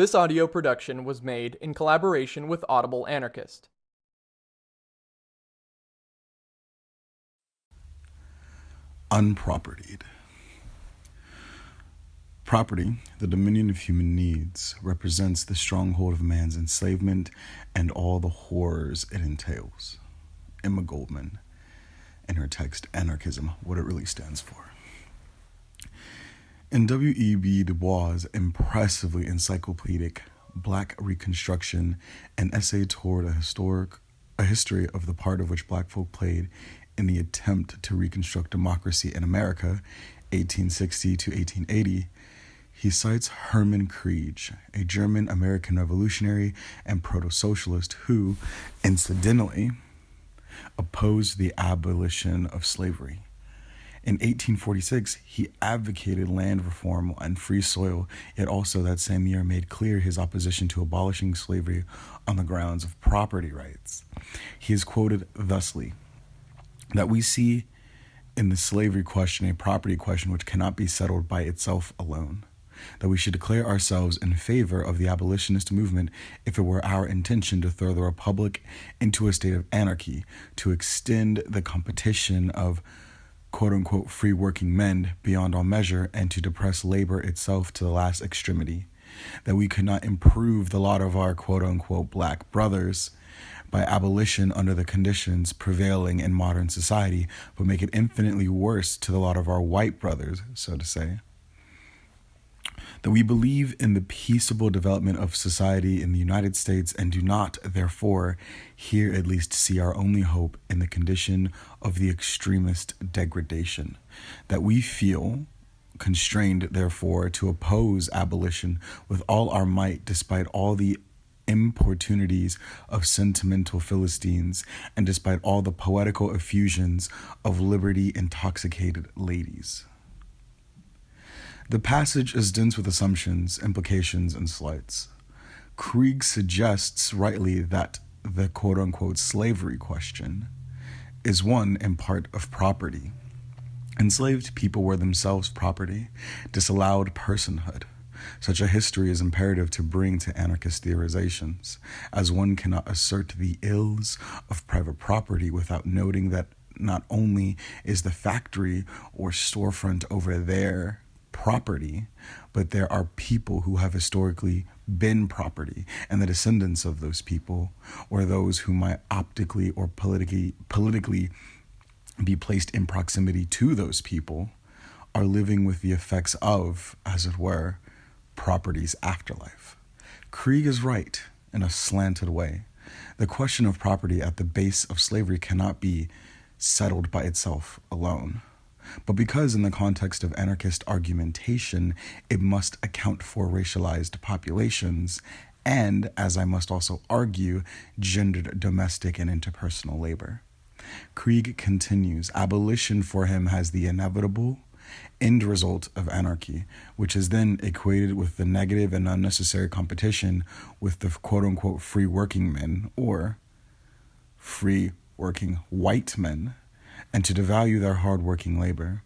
This audio production was made in collaboration with Audible Anarchist. Unpropertied. Property, the dominion of human needs, represents the stronghold of man's enslavement and all the horrors it entails. Emma Goldman, in her text Anarchism, What It Really Stands For. In W.E.B. Du Bois' impressively encyclopedic Black Reconstruction, an essay toward a historic a history of the part of which black folk played in the attempt to reconstruct democracy in America, 1860 to 1880, he cites Hermann Krieg, a German American revolutionary and proto socialist who, incidentally, opposed the abolition of slavery. In 1846, he advocated land reform and free soil, yet also that same year made clear his opposition to abolishing slavery on the grounds of property rights. He is quoted thusly that we see in the slavery question a property question which cannot be settled by itself alone that we should declare ourselves in favor of the abolitionist movement if it were our intention to throw the republic into a state of anarchy, to extend the competition of quote unquote free working men beyond all measure, and to depress labor itself to the last extremity. That we could not improve the lot of our quote unquote black brothers by abolition under the conditions prevailing in modern society, but make it infinitely worse to the lot of our white brothers, so to say that we believe in the peaceable development of society in the United States and do not, therefore, here at least see our only hope in the condition of the extremist degradation. That we feel constrained, therefore, to oppose abolition with all our might, despite all the importunities of sentimental Philistines, and despite all the poetical effusions of liberty intoxicated ladies. The passage is dense with assumptions, implications, and slights. Krieg suggests rightly that the quote unquote slavery question is one in part of property. Enslaved people were themselves property, disallowed personhood. Such a history is imperative to bring to anarchist theorizations, as one cannot assert the ills of private property without noting that not only is the factory or storefront over there property, but there are people who have historically been property, and the descendants of those people, or those who might optically or politically politically be placed in proximity to those people, are living with the effects of, as it were, property's afterlife. Krieg is right in a slanted way. The question of property at the base of slavery cannot be settled by itself alone. But because, in the context of anarchist argumentation, it must account for racialized populations, and, as I must also argue, gendered domestic and interpersonal labor. Krieg continues abolition for him has the inevitable end result of anarchy, which is then equated with the negative and unnecessary competition with the quote unquote free working men or free working white men and to devalue their hard-working labor.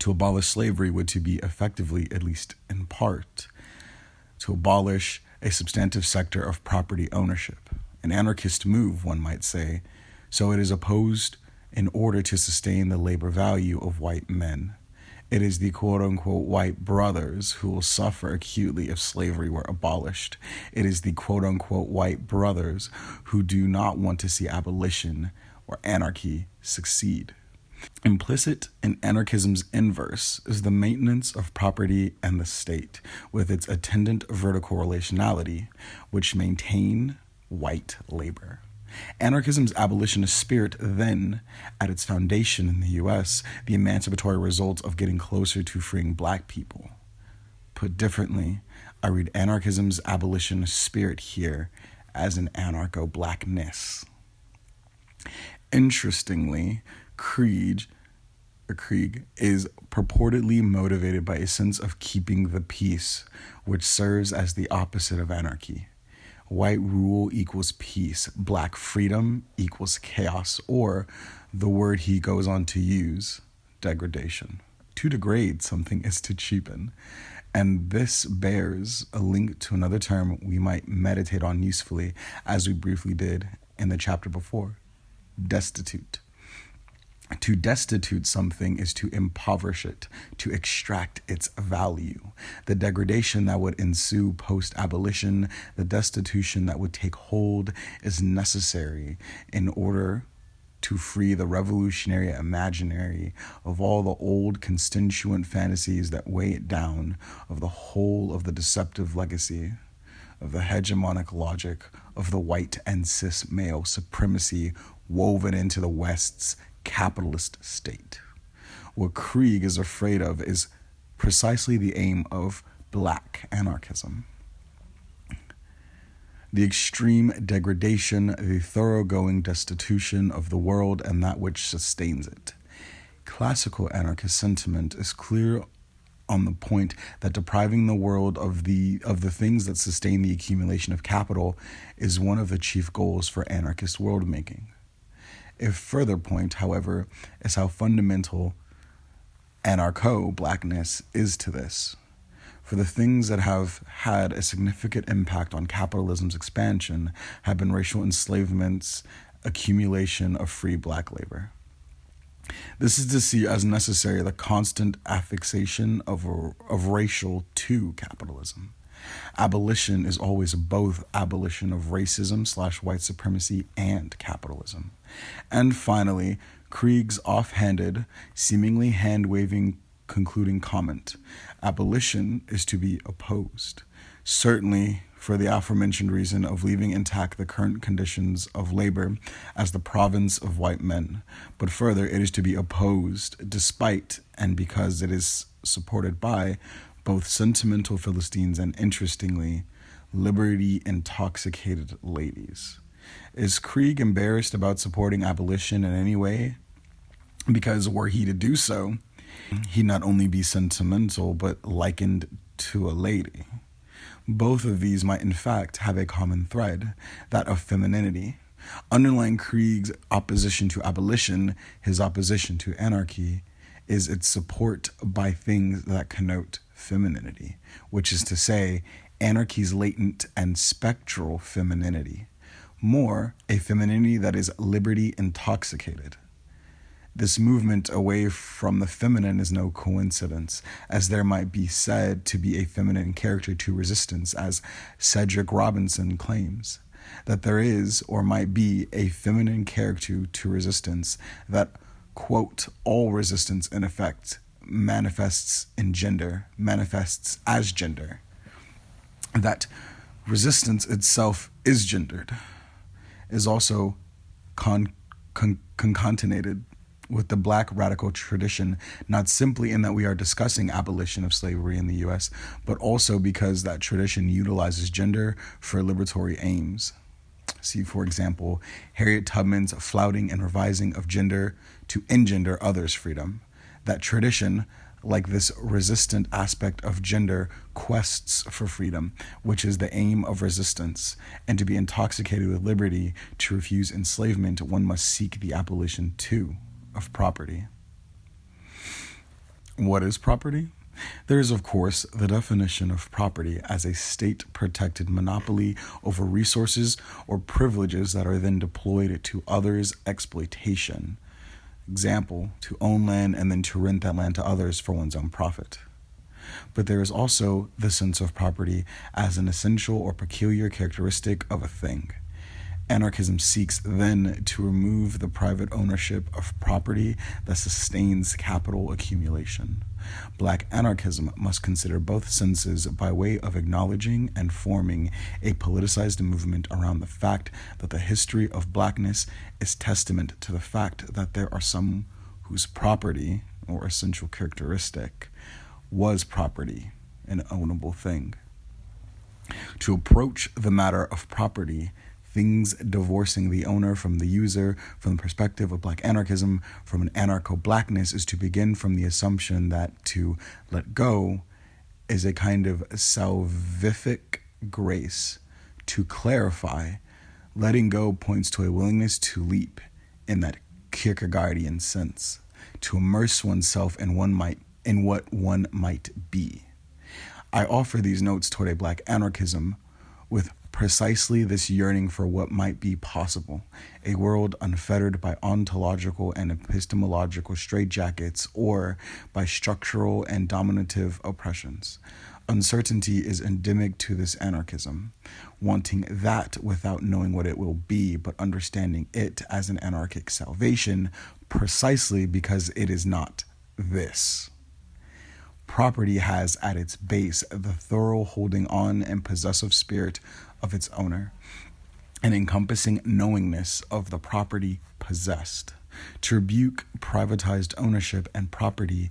To abolish slavery would to be effectively, at least in part, to abolish a substantive sector of property ownership. An anarchist move, one might say, so it is opposed in order to sustain the labor value of white men. It is the quote unquote white brothers who will suffer acutely if slavery were abolished. It is the quote unquote white brothers who do not want to see abolition or anarchy succeed. Implicit in anarchism's inverse is the maintenance of property and the state, with its attendant vertical relationality, which maintain white labor. Anarchism's abolitionist spirit, then, at its foundation in the US, the emancipatory result of getting closer to freeing black people. Put differently, I read anarchism's abolitionist spirit here as an anarcho blackness. Interestingly, Krieg, Krieg is purportedly motivated by a sense of keeping the peace, which serves as the opposite of anarchy. White rule equals peace, black freedom equals chaos, or the word he goes on to use, degradation. To degrade something is to cheapen. And this bears a link to another term we might meditate on usefully, as we briefly did in the chapter before destitute. To destitute something is to impoverish it, to extract its value. The degradation that would ensue post abolition, the destitution that would take hold, is necessary in order to free the revolutionary imaginary of all the old constituent fantasies that weigh it down, of the whole of the deceptive legacy, of the hegemonic logic of the white and cis male supremacy woven into the West's capitalist state. What Krieg is afraid of is precisely the aim of black anarchism the extreme degradation, the thoroughgoing destitution of the world and that which sustains it. Classical anarchist sentiment is clear on the point that depriving the world of the of the things that sustain the accumulation of capital is one of the chief goals for anarchist world making. A further point, however, is how fundamental anarcho blackness is to this for the things that have had a significant impact on capitalism's expansion have been racial enslavements, accumulation of free black labor. This is to see as necessary the constant affixation of, of racial to capitalism. Abolition is always both abolition of racism slash white supremacy and capitalism. And finally, Krieg's offhanded, seemingly hand waving concluding comment abolition is to be opposed. Certainly, for the aforementioned reason of leaving intact the current conditions of labor as the province of white men, but further, it is to be opposed despite and because it is supported by both sentimental Philistines and, interestingly, liberty intoxicated ladies. Is Krieg embarrassed about supporting abolition in any way? Because were he to do so, he'd not only be sentimental, but likened to a lady. Both of these might, in fact, have a common thread that of femininity. Underlying Krieg's opposition to abolition, his opposition to anarchy, is its support by things that connote femininity, which is to say, anarchy's latent and spectral femininity. More, a femininity that is liberty intoxicated. This movement away from the feminine is no coincidence, as there might be said to be a feminine character to resistance, as Cedric Robinson claims. That there is, or might be, a feminine character to resistance, that, quote, all resistance in effect manifests in gender, manifests as gender. That resistance itself is gendered, is also con- con- concatenated with the black radical tradition, not simply in that we are discussing abolition of slavery in the US, but also because that tradition utilizes gender for liberatory aims. See, for example, Harriet Tubman's flouting and revising of gender to engender others' freedom. That tradition, like this resistant aspect of gender, quests for freedom, which is the aim of resistance. And to be intoxicated with liberty, to refuse enslavement, one must seek the abolition too of property. What is property? There is, of course, the definition of property as a state protected monopoly over resources or privileges that are then deployed to others' exploitation. Example, to own land and then to rent that land to others for one's own profit. But there is also the sense of property as an essential or peculiar characteristic of a thing. Anarchism seeks then to remove the private ownership of property that sustains capital accumulation. Black anarchism must consider both senses by way of acknowledging and forming a politicized movement around the fact that the history of blackness is testament to the fact that there are some whose property, or essential characteristic, was property, an ownable thing. To approach the matter of property things divorcing the owner from the user from the perspective of black anarchism, from an anarcho blackness, is to begin from the assumption that to let go is a kind of salvific grace. To clarify, letting go points to a willingness to leap in that Kierkegaardian sense, to immerse oneself in one might in what one might be. I offer these notes toward a black anarchism with precisely this yearning for what might be possible a world unfettered by ontological and epistemological straitjackets or by structural and dominative oppressions. Uncertainty is endemic to this anarchism, wanting that without knowing what it will be, but understanding it as an anarchic salvation precisely because it is not this. Property has at its base the thorough holding on and possessive spirit of its owner, an encompassing knowingness of the property possessed. To rebuke privatized ownership and property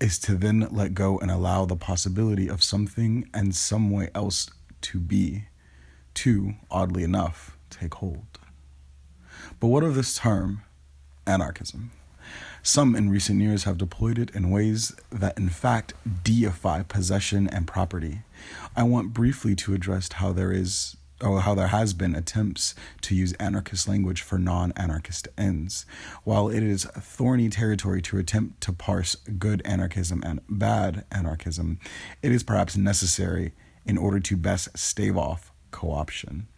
is to then let go and allow the possibility of something and some way else to be, to, oddly enough, take hold. But what of this term, anarchism? Some in recent years have deployed it in ways that, in fact, deify possession and property. I want briefly to address how there is or how there has been attempts to use anarchist language for non-anarchist ends. While it is thorny territory to attempt to parse good anarchism and bad anarchism, it is perhaps necessary in order to best stave off co-option.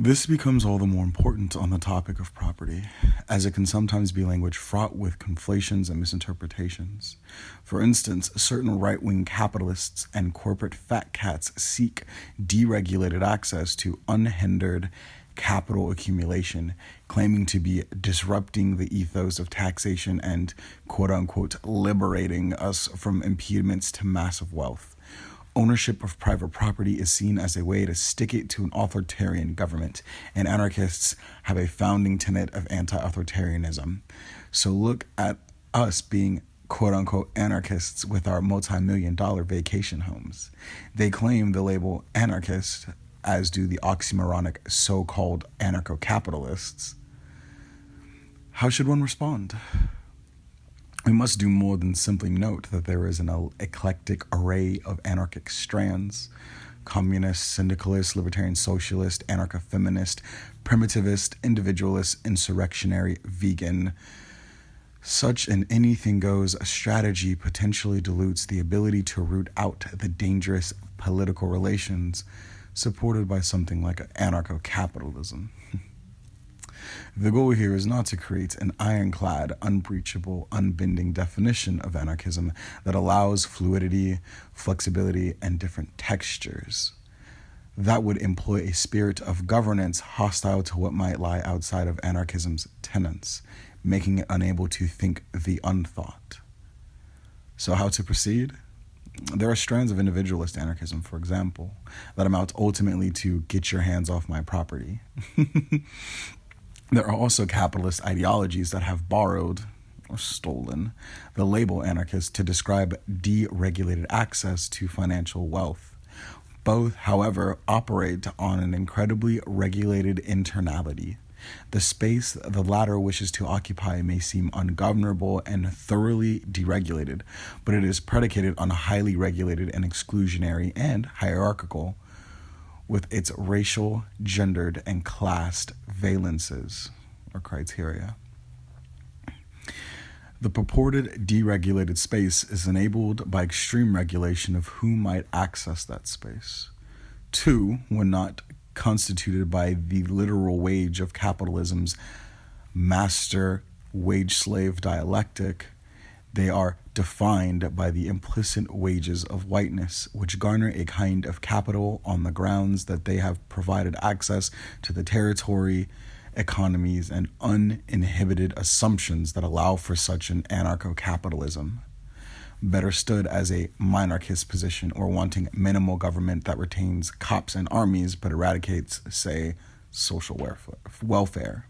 This becomes all the more important on the topic of property, as it can sometimes be language fraught with conflations and misinterpretations. For instance, certain right wing capitalists and corporate fat cats seek deregulated access to unhindered capital accumulation, claiming to be disrupting the ethos of taxation and quote unquote liberating us from impediments to massive wealth ownership of private property is seen as a way to stick it to an authoritarian government, and anarchists have a founding tenet of anti authoritarianism. So look at us being quote unquote anarchists with our multi million dollar vacation homes. They claim the label anarchist, as do the oxymoronic so called anarcho capitalists. How should one respond? We must do more than simply note that there is an eclectic array of anarchic strands communist, syndicalist, libertarian socialist, anarcho feminist, primitivist, individualist, insurrectionary, vegan. Such an anything goes strategy potentially dilutes the ability to root out the dangerous political relations supported by something like anarcho capitalism. The goal here is not to create an ironclad, unbreachable, unbending definition of anarchism that allows fluidity, flexibility, and different textures. That would employ a spirit of governance hostile to what might lie outside of anarchism's tenets, making it unable to think the unthought. So, how to proceed? There are strands of individualist anarchism, for example, that amount ultimately to get your hands off my property. There are also capitalist ideologies that have borrowed or stolen the label anarchist to describe deregulated access to financial wealth. Both, however, operate on an incredibly regulated internality. The space the latter wishes to occupy may seem ungovernable and thoroughly deregulated, but it is predicated on highly regulated and exclusionary and hierarchical with its racial, gendered, and classed valences or criteria. The purported deregulated space is enabled by extreme regulation of who might access that space. Two, when not constituted by the literal wage of capitalism's master wage slave dialectic, they are defined by the implicit wages of whiteness, which garner a kind of capital on the grounds that they have provided access to the territory, economies, and uninhibited assumptions that allow for such an anarcho capitalism. Better stood as a monarchist position or wanting minimal government that retains cops and armies but eradicates, say, social welfare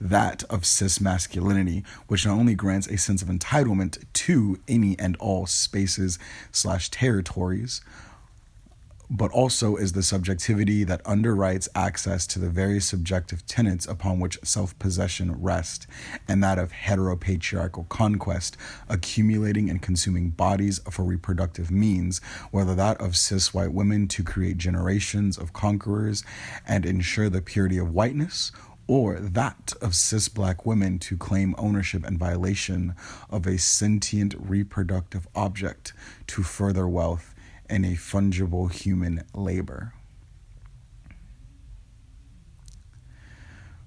that of cis masculinity, which not only grants a sense of entitlement to any and all spaces slash territories, but also is the subjectivity that underwrites access to the very subjective tenets upon which self possession rests, and that of heteropatriarchal conquest, accumulating and consuming bodies for reproductive means, whether that of cis white women to create generations of conquerors and ensure the purity of whiteness, or that of cis black women to claim ownership and violation of a sentient reproductive object to further wealth and a fungible human labor.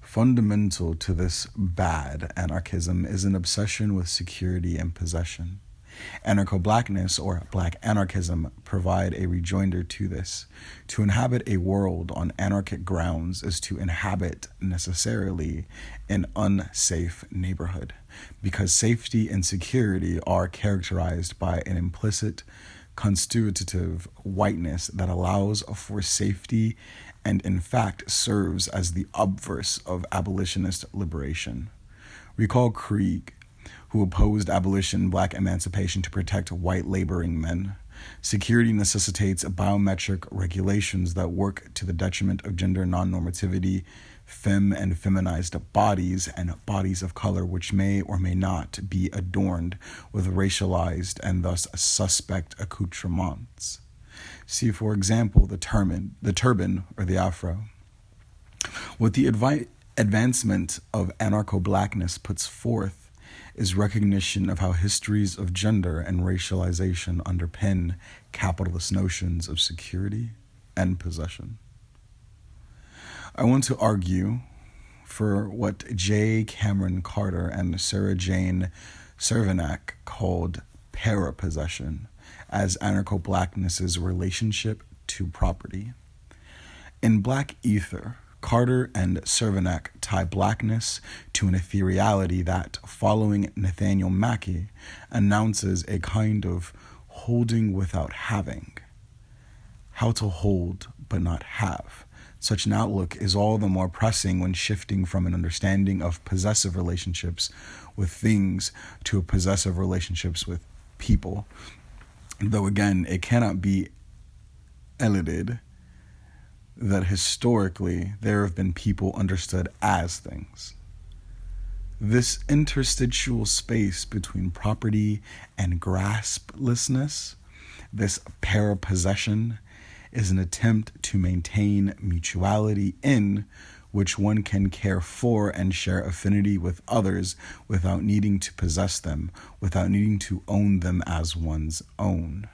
Fundamental to this bad anarchism is an obsession with security and possession. Anarcho blackness or black anarchism provide a rejoinder to this. To inhabit a world on anarchic grounds is to inhabit necessarily an unsafe neighborhood, because safety and security are characterized by an implicit constitutive whiteness that allows for safety and in fact serves as the obverse of abolitionist liberation. Recall Krieg, who opposed abolition black emancipation to protect white laboring men. Security necessitates biometric regulations that work to the detriment of gender non normativity, femme and feminized bodies, and bodies of color which may or may not be adorned with racialized and thus suspect accoutrements. See, for example, the turban, the turban or the afro. What the advi- advancement of anarcho blackness puts forth is recognition of how histories of gender and racialization underpin capitalist notions of security and possession. I want to argue for what J. Kameron Carter and Sarah Jane Cervenak called parapossession as anarcho blackness's relationship to property. In Black Ether, Carter and Cervenak tie blackness to an ethereality that, following Nathaniel Mackey, announces a kind of holding without having. How to hold but not have. Such an outlook is all the more pressing when shifting from an understanding of possessive relationships with things to a possessive relationships with people, though again, it cannot be eluded that historically there have been people understood as things. This interstitial space between property and grasplessness, this parapossession, is an attempt to maintain mutuality in which one can care for and share affinity with others without needing to possess them, without needing to own them as one's own.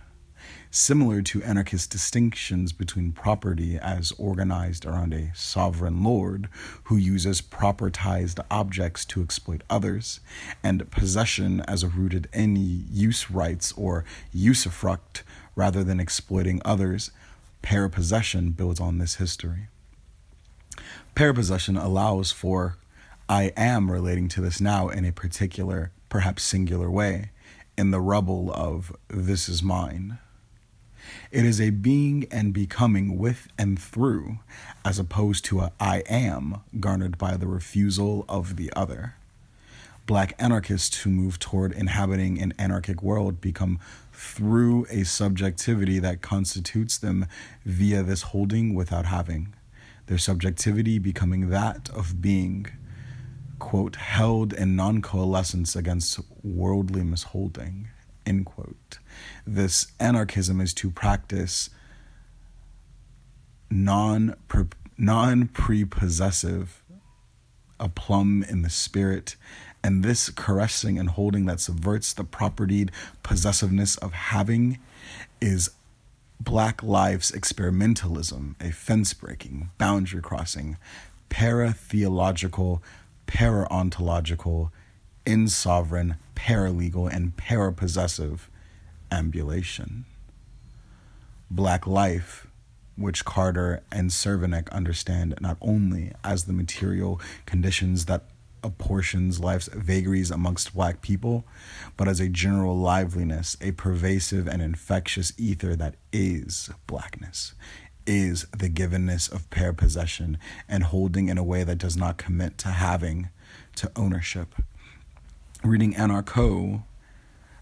Similar to anarchist distinctions between property as organized around a sovereign lord who uses propertized objects to exploit others, and possession as a rooted in use rights or usufruct rather than exploiting others, parapossession builds on this history. Parapossession allows for I am relating to this now in a particular, perhaps singular way, in the rubble of this is mine. It is a being and becoming with and through, as opposed to a I am garnered by the refusal of the other. Black anarchists who move toward inhabiting an anarchic world become through a subjectivity that constitutes them via this holding without having their subjectivity becoming that of being, quote, held in non coalescence against worldly misholding, end quote. This anarchism is to practice non non prepossessive aplomb in the spirit and this caressing and holding that subverts the propertied possessiveness of having is Black Life's experimentalism, a fence breaking, boundary crossing, para theological, para ontological, insovereign, paralegal, and parapossessive ambulation. Black life, which Carter and Cervenak understand not only as the material conditions that apportions life's vagaries amongst black people, but as a general liveliness, a pervasive and infectious ether that is blackness, is the givenness of parapossession and holding in a way that does not commit to having, to ownership. Reading Anarcho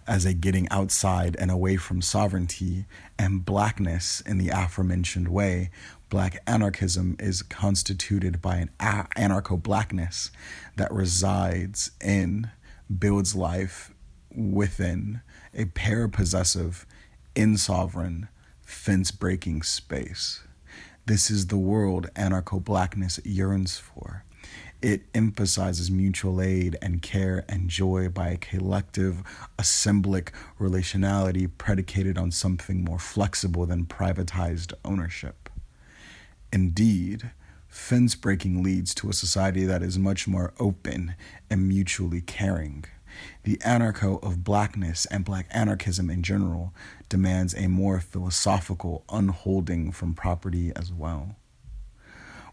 as a getting outside and away from sovereignty and blackness in the aforementioned way black anarchism is constituted by an anarcho blackness that resides in, builds life within a parapossessive, insovereign, fence breaking space. This is the world anarcho blackness yearns for. It emphasizes mutual aid and care and joy by a collective, assemblic relationality predicated on something more flexible than privatized ownership. Indeed, fence breaking leads to a society that is much more open and mutually caring. The anarcho of blackness and black anarchism in general demands a more philosophical unholding from property as well.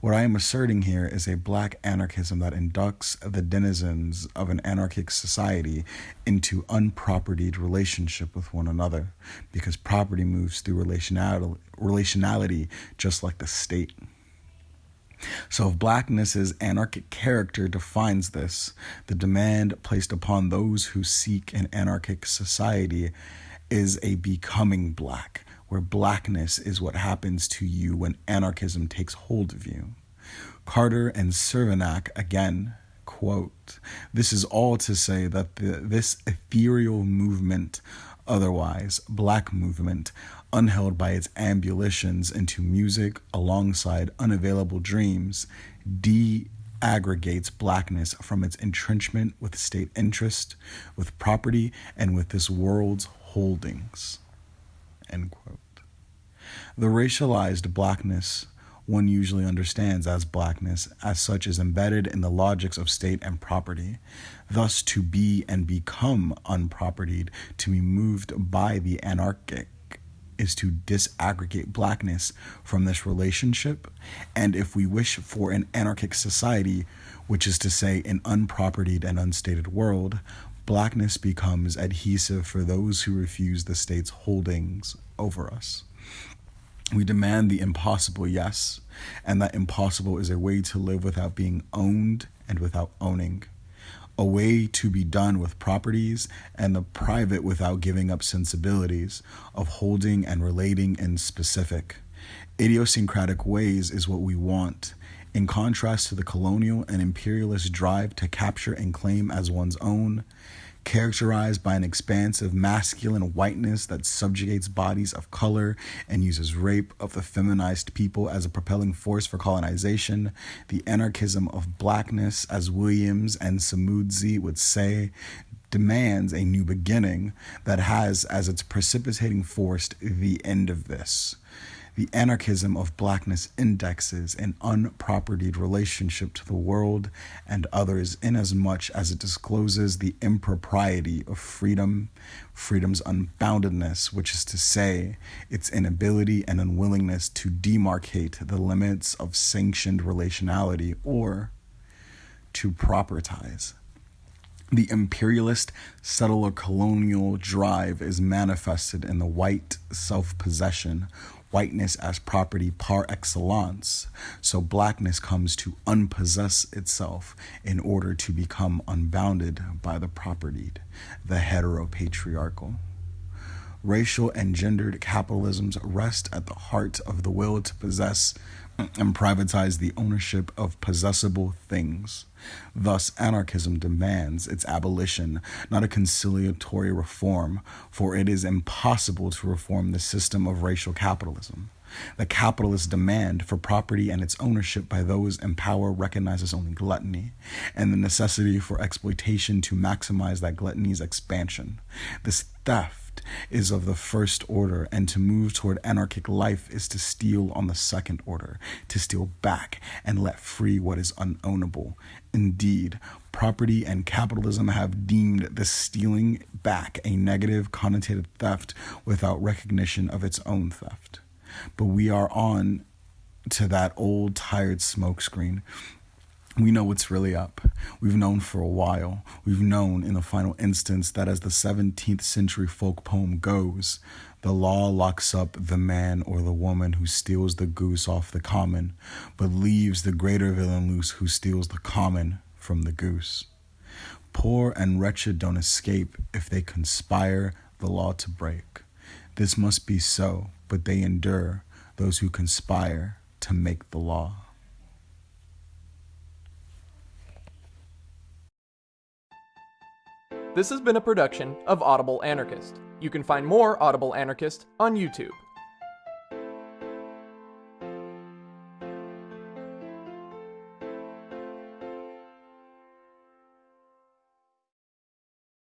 What I am asserting here is a black anarchism that inducts the denizens of an anarchic society into unpropertied relationship with one another, because property moves through relationality, relationality just like the state. So, if blackness's anarchic character defines this, the demand placed upon those who seek an anarchic society is a becoming black, where blackness is what happens to you when anarchism takes hold of you. Carter and Cervenak again quote this is all to say that the, this ethereal movement otherwise black movement unheld by its ambulations into music alongside unavailable dreams de-aggregates blackness from its entrenchment with state interest with property and with this world's holdings. The racialized blackness one usually understands as blackness, as such, is embedded in the logics of state and property. Thus, to be and become unpropertied, to be moved by the anarchic, is to disaggregate blackness from this relationship. And if we wish for an anarchic society, which is to say, an unpropertied and unstated world, blackness becomes adhesive for those who refuse the state's holdings over us. We demand the impossible, yes, and that impossible is a way to live without being owned and without owning. A way to be done with properties and the private without giving up sensibilities of holding and relating in specific. Idiosyncratic ways is what we want, in contrast to the colonial and imperialist drive to capture and claim as one's own, characterized by an expansive masculine whiteness that subjugates bodies of color and uses rape of the feminized people as a propelling force for colonization, the anarchism of blackness, as Williams and Samudzi would say, demands a new beginning that has as its precipitating force the end of this the anarchism of blackness indexes an unpropertied relationship to the world and others inasmuch as it discloses the impropriety of freedom, freedom's unboundedness, which is to say, its inability and unwillingness to demarcate the limits of sanctioned relationality or to propertize. The imperialist settler colonial drive is manifested in the white self possession whiteness as property par excellence. So blackness comes to unpossess itself in order to become unbounded by the propertied, the heteropatriarchal. Racial and gendered capitalisms rest at the heart of the will to possess and privatize the ownership of possessible things. Thus, anarchism demands its abolition, not a conciliatory reform, for it is impossible to reform the system of racial capitalism. The capitalist demand for property and its ownership by those in power recognizes only gluttony and the necessity for exploitation to maximize that gluttony's expansion. This is of the first order, and to move toward anarchic life is to steal on the second order, to steal back and let free what is unownable. Indeed, property and capitalism have deemed the stealing back a negative connotated theft without recognition of its own theft. But we are on to that old tired smokescreen we know what's really up. We've known for a while. We've known in the final instance that as the 17th century folk poem goes, the law locks up the man or the woman who steals the goose off the common, but leaves the greater villain loose who steals the common from the goose. Poor and wretched don't escape if they conspire the law to break. This must be so, but they endure, those who conspire to make the law. This has been a production of Audible Anarchist. You can find more Audible Anarchist on YouTube.